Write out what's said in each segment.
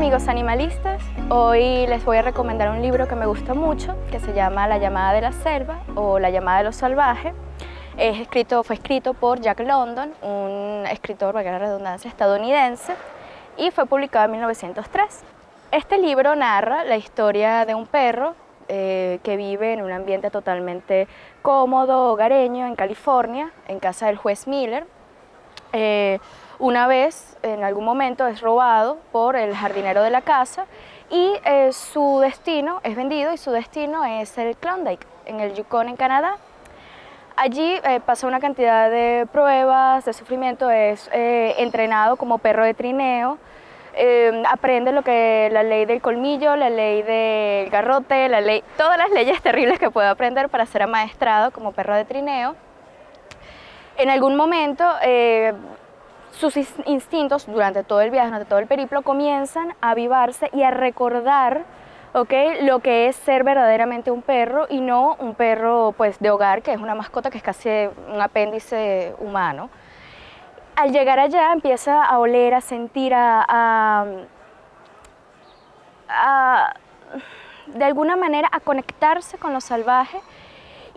Amigos animalistas, hoy les voy a recomendar un libro que me gusta mucho que se llama La llamada de la selva o La llamada de los salvajes. Es escrito, fue escrito por Jack London, un escritor, valga la redundancia, estadounidense y fue publicado en 1903. Este libro narra la historia de un perro eh, que vive en un ambiente totalmente cómodo, hogareño, en California, en casa del juez Miller. Eh, una vez, en algún momento, es robado por el jardinero de la casa y eh, su destino es vendido y su destino es el Klondike, en el Yukon, en Canadá. Allí eh, pasa una cantidad de pruebas, de sufrimiento, es eh, entrenado como perro de trineo, aprende lo que la ley del colmillo, la ley del garrote, la ley, todas las leyes terribles que puede aprender para ser amaestrado como perro de trineo. En algún momento sus instintos durante todo el viaje, durante todo el periplo, comienzan a avivarse y a recordar ¿okay? lo que es ser verdaderamente un perro y no un perro pues, de hogar, que es una mascota que es casi un apéndice humano. Al llegar allá empieza a oler, a sentir, a, a de alguna manera a conectarse con lo salvaje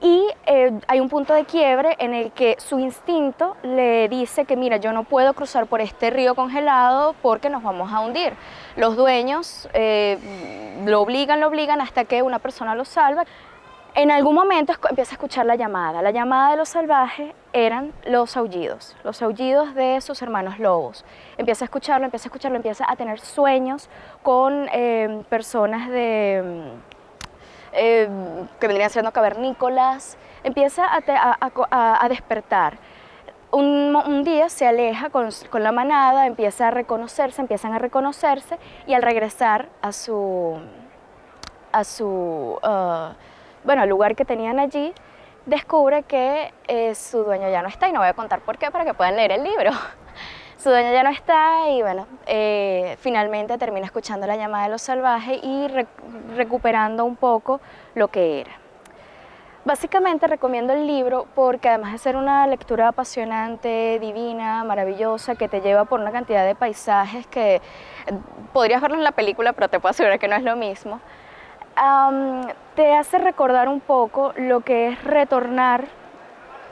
y eh, hay un punto de quiebre en el que su instinto le dice que mira, yo no puedo cruzar por este río congelado porque nos vamos a hundir. Los dueños eh, lo obligan, lo obligan hasta que una persona lo salva. En algún momento empieza a escuchar la llamada. La llamada de los salvajes eran los aullidos, los aullidos de sus hermanos lobos. Empieza a escucharlo, empieza a escucharlo, empieza a tener sueños con eh, personas de eh, que vendrían siendo cavernícolas, empieza a, despertar. Un, día se aleja con, la manada, empieza a reconocerse, empiezan a reconocerse y al regresar a su, a su uh, bueno, al lugar que tenían allí, descubre que eh, su dueño ya no está y no voy a contar por qué para que puedan leer el libro. Su dueño ya no está y bueno, eh, finalmente termina escuchando la llamada de los salvajes y recuperando un poco lo que era. Básicamente recomiendo el libro porque además de ser una lectura apasionante, divina, maravillosa, que te lleva por una cantidad de paisajes que eh, podrías verlo en la película, pero te puedo asegurar que no es lo mismo, te hace recordar un poco lo que es retornar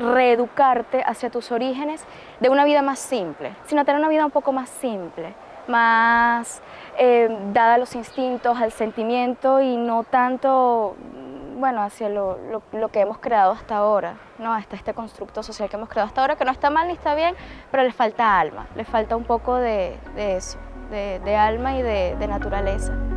reeducarte hacia tus orígenes de una vida más simple, sino tener una vida un poco más simple, más eh, dada a los instintos, al sentimiento y no tanto, bueno, hacia lo, que hemos creado hasta ahora, ¿no? hasta este constructo social que hemos creado hasta ahora, que no está mal ni está bien, pero le falta alma, le falta un poco de, eso, de, alma y de naturaleza.